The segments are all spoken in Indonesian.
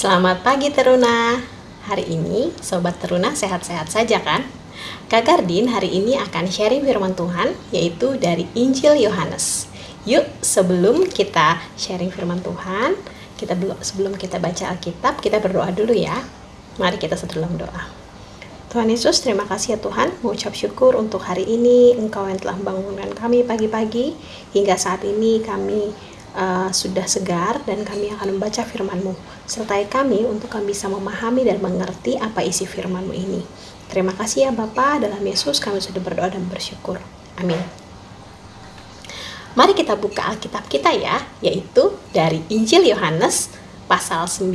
Selamat pagi Teruna. Hari ini Sobat Teruna sehat-sehat saja kan? Kak Gardin hari ini akan sharing firman Tuhan yaitu dari Injil Yohanes. Yuk sebelum kita sharing firman Tuhan, kita belum sebelum kita baca Alkitab, kita berdoa dulu ya. Mari kita dalam doa. Tuhan Yesus, terima kasih ya Tuhan, mengucap syukur untuk hari ini, Engkau yang telah membangunkan kami pagi-pagi, hingga saat ini kami uh, sudah segar dan kami akan membaca firman-Mu. Sertai kami untuk kami bisa memahami dan mengerti apa isi firman-Mu ini. Terima kasih ya Bapa, dalam Yesus kami sudah berdoa dan bersyukur. Amin. Mari kita buka Alkitab kita ya, yaitu dari Injil Yohanes pasal 9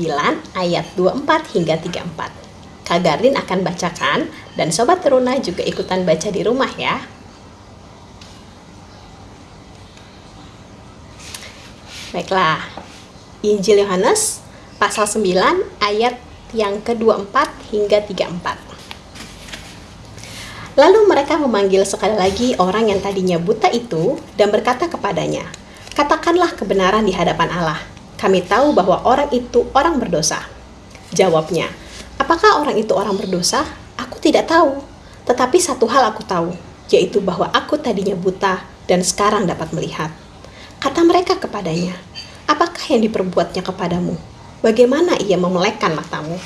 ayat 24 hingga 34. Kak Gardin akan bacakan dan Sobat Teruna juga ikutan baca di rumah ya. Baiklah, Injil Yohanes pasal 9 ayat yang ke-24 hingga 34. Lalu mereka memanggil sekali lagi orang yang tadinya buta itu dan berkata kepadanya, Katakanlah kebenaran di hadapan Allah. Kami tahu bahwa orang itu orang berdosa. Jawabnya, Apakah orang itu orang berdosa? Aku tidak tahu. Tetapi satu hal aku tahu, yaitu bahwa aku tadinya buta dan sekarang dapat melihat. Kata mereka kepadanya, apakah yang diperbuatnya kepadamu? Bagaimana ia memelekkan matamu?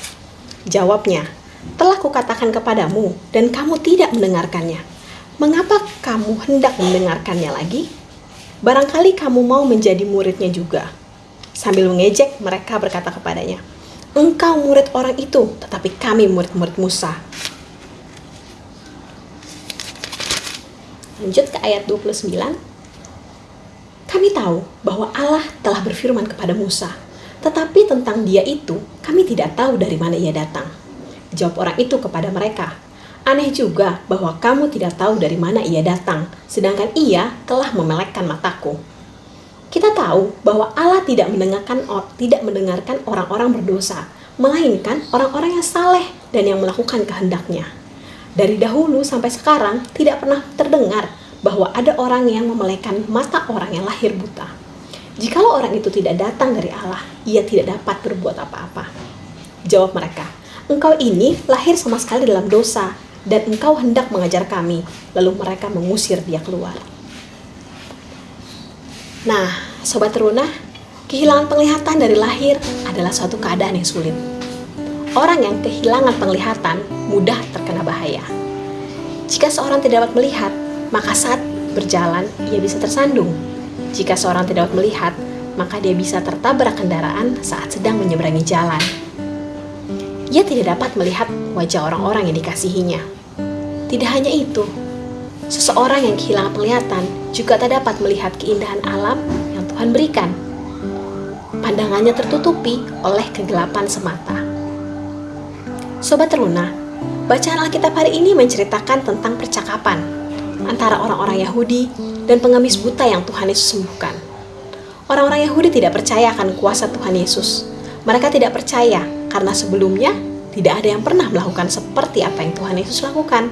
Jawabnya, telah kukatakan kepadamu dan kamu tidak mendengarkannya. Mengapa kamu hendak mendengarkannya lagi? Barangkali kamu mau menjadi muridnya juga. Sambil mengejek, mereka berkata kepadanya, Engkau murid orang itu, tetapi kami murid-murid Musa. Lanjut ke ayat 29. Kami tahu bahwa Allah telah berfirman kepada Musa, tetapi tentang dia itu kami tidak tahu dari mana ia datang. Jawab orang itu kepada mereka, Aneh juga bahwa kamu tidak tahu dari mana ia datang, sedangkan ia telah memelekkan mataku. Kita tahu bahwa Allah tidak mendengarkan tidak mendengarkan orang-orang berdosa, melainkan orang-orang yang saleh dan yang melakukan kehendaknya. Dari dahulu sampai sekarang tidak pernah terdengar bahwa ada orang yang memelekan mata orang yang lahir buta. Jikalau orang itu tidak datang dari Allah, ia tidak dapat berbuat apa-apa. Jawab mereka, engkau ini lahir sama sekali dalam dosa, dan engkau hendak mengajar kami. Lalu mereka mengusir dia keluar. Nah, Sobat Teruna, kehilangan penglihatan dari lahir adalah suatu keadaan yang sulit. Orang yang kehilangan penglihatan mudah terkena bahaya. Jika seorang tidak dapat melihat, maka saat berjalan ia bisa tersandung. Jika seorang tidak dapat melihat, maka dia bisa tertabrak kendaraan saat sedang menyeberangi jalan. Ia tidak dapat melihat wajah orang-orang yang dikasihinya. Tidak hanya itu, seseorang yang kehilangan penglihatan juga tak dapat melihat keindahan alam yang Tuhan berikan. Pandangannya tertutupi oleh kegelapan semata. Sobat Teruna, bacaan Alkitab hari ini menceritakan tentang percakapan antara orang-orang Yahudi dan pengemis buta yang Tuhan Yesus sembuhkan. Orang-orang Yahudi tidak percaya akan kuasa Tuhan Yesus. Mereka tidak percaya karena sebelumnya tidak ada yang pernah melakukan seperti apa yang Tuhan Yesus lakukan.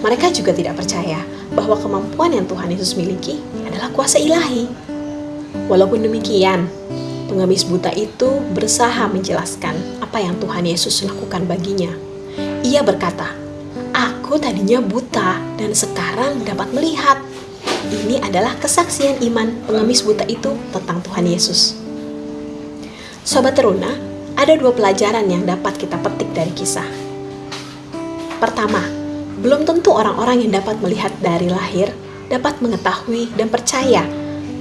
Mereka juga tidak percaya bahwa kemampuan yang Tuhan Yesus miliki adalah kuasa ilahi. Walaupun demikian, pengemis buta itu berusaha menjelaskan apa yang Tuhan Yesus lakukan baginya. Ia berkata, Aku tadinya buta dan sekarang dapat melihat. Ini adalah kesaksian iman pengemis buta itu tentang Tuhan Yesus. Sobat Teruna, ada dua pelajaran yang dapat kita petik dari kisah. Pertama, belum tentu orang-orang yang dapat melihat dari lahir dapat mengetahui dan percaya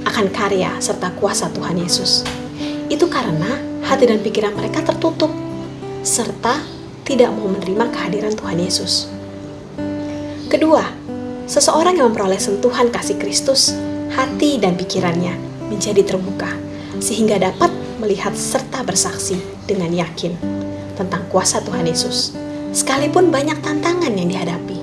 akan karya serta kuasa Tuhan Yesus. Itu karena hati dan pikiran mereka tertutup, serta tidak mau menerima kehadiran Tuhan Yesus. Kedua, seseorang yang memperoleh sentuhan kasih Kristus, hati dan pikirannya menjadi terbuka, sehingga dapat melihat serta bersaksi dengan yakin tentang kuasa Tuhan Yesus, sekalipun banyak tantangan yang dihadapi.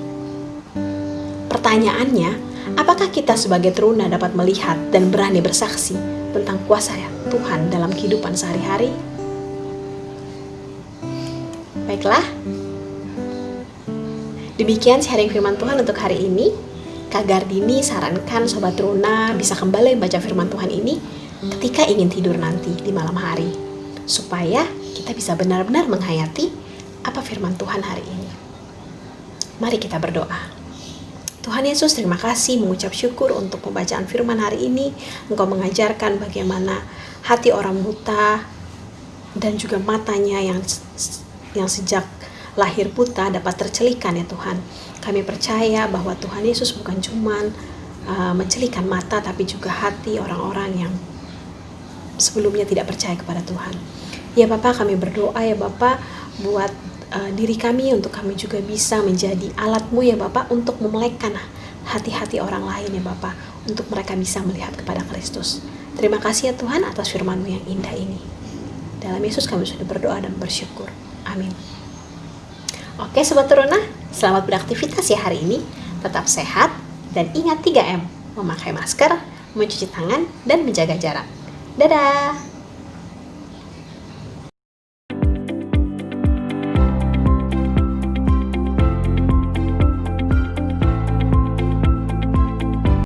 Pertanyaannya, apakah kita sebagai teruna dapat melihat dan berani bersaksi tentang kuasa Tuhan dalam kehidupan sehari-hari? Baiklah, Demikian sharing firman Tuhan untuk hari ini. Kak Gardini sarankan Sobat Runa bisa kembali membaca firman Tuhan ini ketika ingin tidur nanti di malam hari. supaya kita bisa benar-benar menghayati apa firman Tuhan hari ini. Mari kita berdoa. Tuhan Yesus, terima kasih mengucap syukur untuk pembacaan firman hari ini. Engkau mengajarkan bagaimana hati orang buta dan juga matanya yang yang sejak lahir buta dapat tercelikan ya Tuhan. Kami percaya bahwa Tuhan Yesus bukan cuma uh, mencelikan mata tapi juga hati orang-orang yang sebelumnya tidak percaya kepada Tuhan. Ya Bapak kami berdoa ya Bapak buat uh, diri kami untuk kami juga bisa menjadi alatmu ya Bapak untuk memelekkan hati-hati orang lain ya Bapak untuk mereka bisa melihat kepada Kristus. Terima kasih ya Tuhan atas firman-Mu yang indah ini. Dalam Yesus kami sudah berdoa dan bersyukur. Amin. Oke Sobat Teruna, selamat beraktivitas ya hari ini. Tetap sehat dan ingat 3M, memakai masker, mencuci tangan, dan menjaga jarak. Dadah!